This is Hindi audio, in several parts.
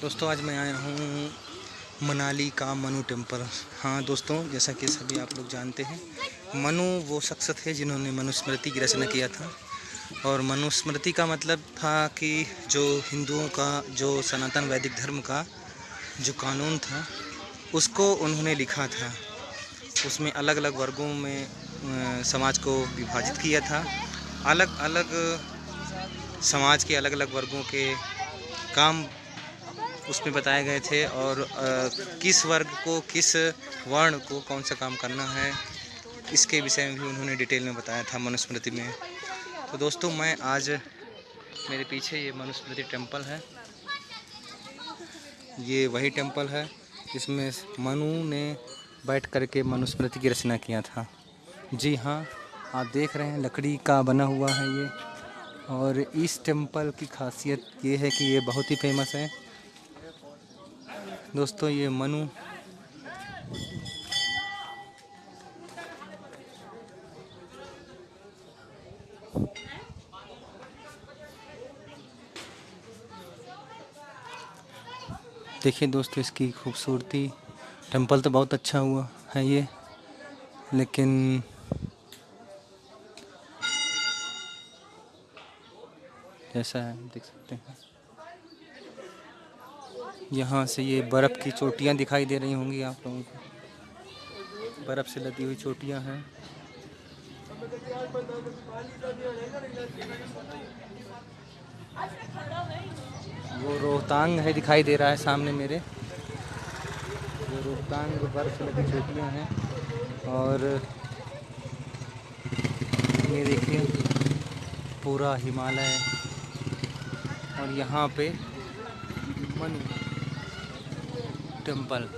दोस्तों, आज मैं आया हूँ मनाली का मनु टेंपल। हाँ दोस्तों, जैसा कि सभी आप लोग जानते हैं, मनु वो शख्स थे जिन्होंने मनुस्मृति की रचना किया था। और मनुस्मृति का मतलब था कि जो हिंदुओं का, जो सनातन वैदिक धर्म का जो कानून था, उसको उन्होंने लिखा था। उसमें अलग अलग वर्गों में समाज को विभाजित किया था। अलग अलग समाज के अलग अलग वर्गों के काम उसमें बताए गए थे और आ, किस वर्ग को किस वर्ण को कौन सा काम करना है इसके विषय में भी उन्होंने डिटेल में बताया था मनुस्मृति में। तो दोस्तों मैं आज मेरे पीछे ये मनुस्मृति टेंपल है। ये वही टेंपल है जिसमें मनु ने बैठ करके मनुस्मृति की रचना किया था। जी हाँ आप देख रहे हैं लकड़ी का बना हुआ है ये। और इस टेंपल की खासियत ये है कि ये बहुत ही फ़ेमस है। दोस्तों, ये मनु। देखिए दोस्तों, इसकी खूबसूरती। टेंपल तो बहुत अच्छा हुआ है ये, लेकिन जैसा है, देख सकते हैं। यहाँ से ये बर्फ़ की चोटियाँ दिखाई दे रही होंगी आप लोगों को। बर्फ़ से लदी हुई चोटियाँ हैं। वो रोहतांग है दिखाई दे रहा है सामने मेरे। वो रोहतांग बर्फ़ से लदी चोटियाँ हैं और ये देखिए पूरा हिमालय और यहाँ पे मनु टेंपल।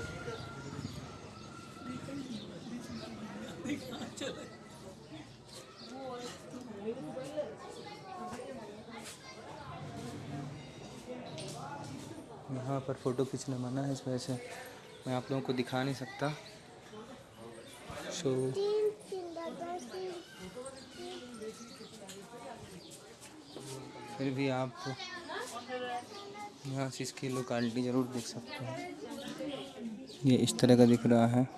यहाँ पर फ़ोटो खींचना मना है, इस वजह से मैं आप लोगों को दिखा नहीं सकता। सो फिर भी आप यहाँ से इसकी लोकालिटी ज़रूर देख सकते हैं। ये इस तरह का दिख रहा है।